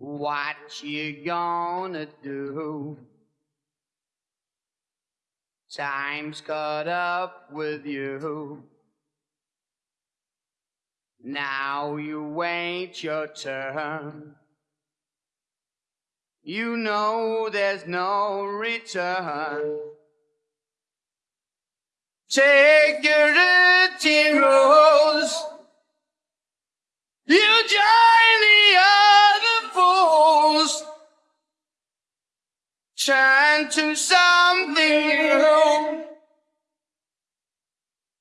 What you gonna do? Time's caught up with you. Now you wait your turn. You know there's no return. Take your dirty rose. You join Turn to something new.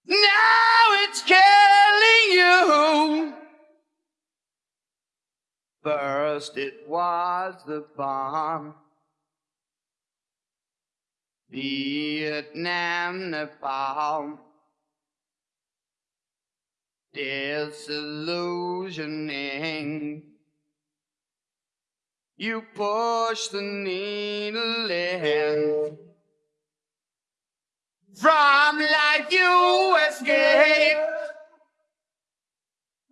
Now it's killing you. First it was the bomb. Vietnam, napalm. Disillusioning. You push the needle in. From life you escape.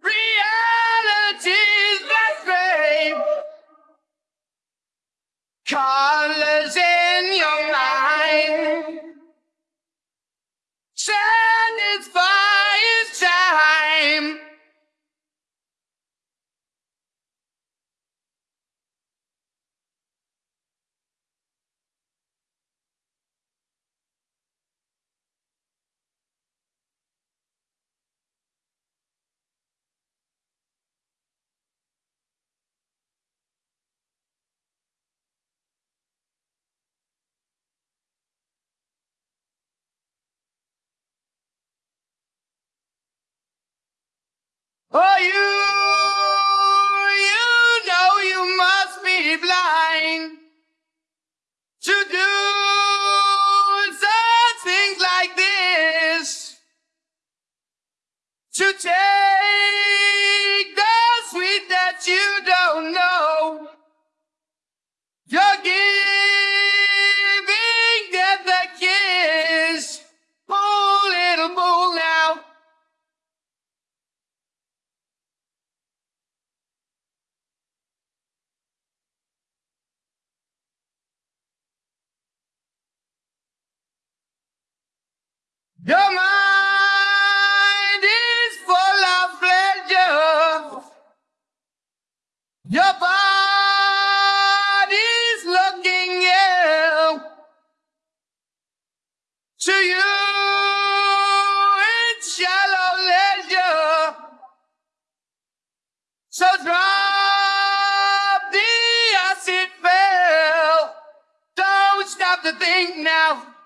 Reality's that fame. You, you Your mind is full of pleasure. Your body's looking ill. To you, it's shallow leisure. So drop the acid fell. Don't stop to think now.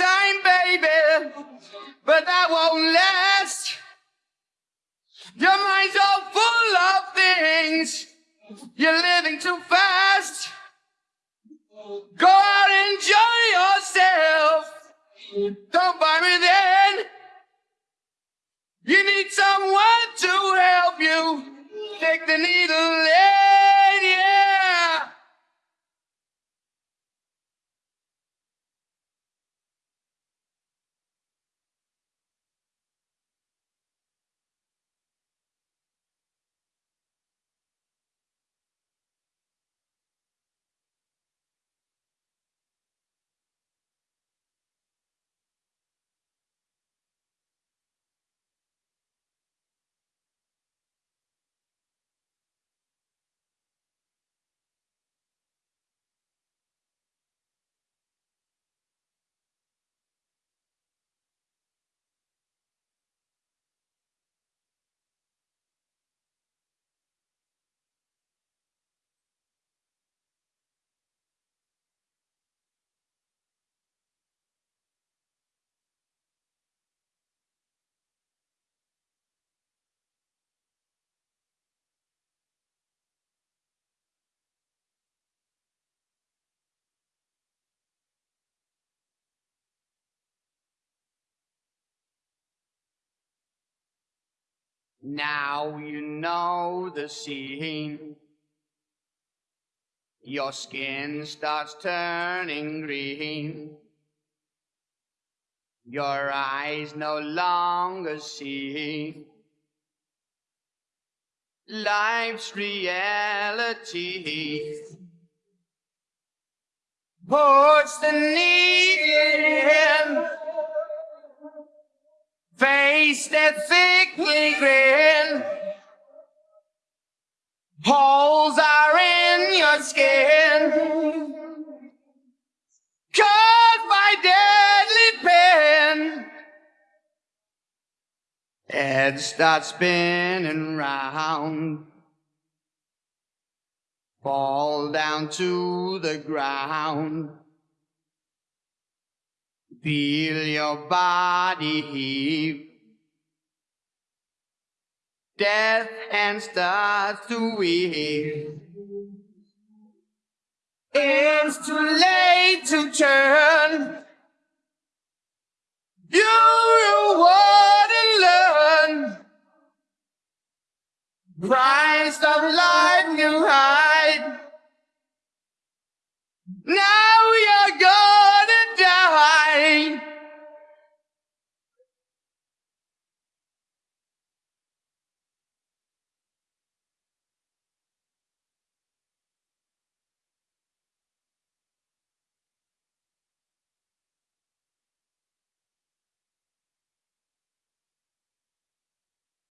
Time, baby, but that won't last. Your mind's all full of things. You're living too fast. Go out and enjoy yourself. Don't buy me then. You need someone to help you. Take the needle Now you know the scene. Your skin starts turning green. Your eyes no longer see life's reality. Puts the needle in, face that thickly grin. Holes are in your skin, caused by deadly pain. Head starts spinning round. Fall down to the ground. Feel your body heave. Death and starts to weave. It's too late to turn. You want to learn. Price of life you hide.